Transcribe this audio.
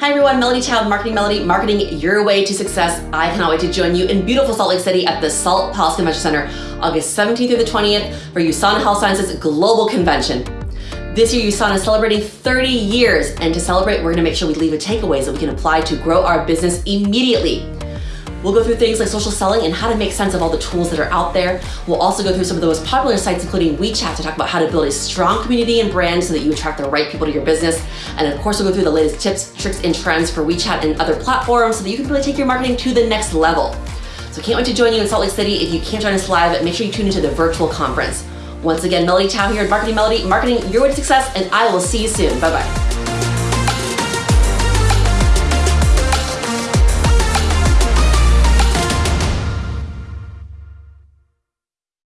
Hi everyone, Melody Chow, Marketing Melody, marketing your way to success. I cannot wait to join you in beautiful Salt Lake City at the Salt Palace Convention Center, August 17th through the 20th for USANA Health Sciences Global Convention. This year, USANA is celebrating 30 years, and to celebrate, we're gonna make sure we leave with takeaways that we can apply to grow our business immediately. We'll go through things like social selling and how to make sense of all the tools that are out there. We'll also go through some of the most popular sites, including WeChat, to talk about how to build a strong community and brand so that you attract the right people to your business. And of course, we'll go through the latest tips, tricks, and trends for WeChat and other platforms so that you can really take your marketing to the next level. So can't wait to join you in Salt Lake City. If you can't join us live, make sure you tune into the virtual conference. Once again, Melody Chow here at Marketing Melody, marketing your way to success, and I will see you soon. Bye-bye.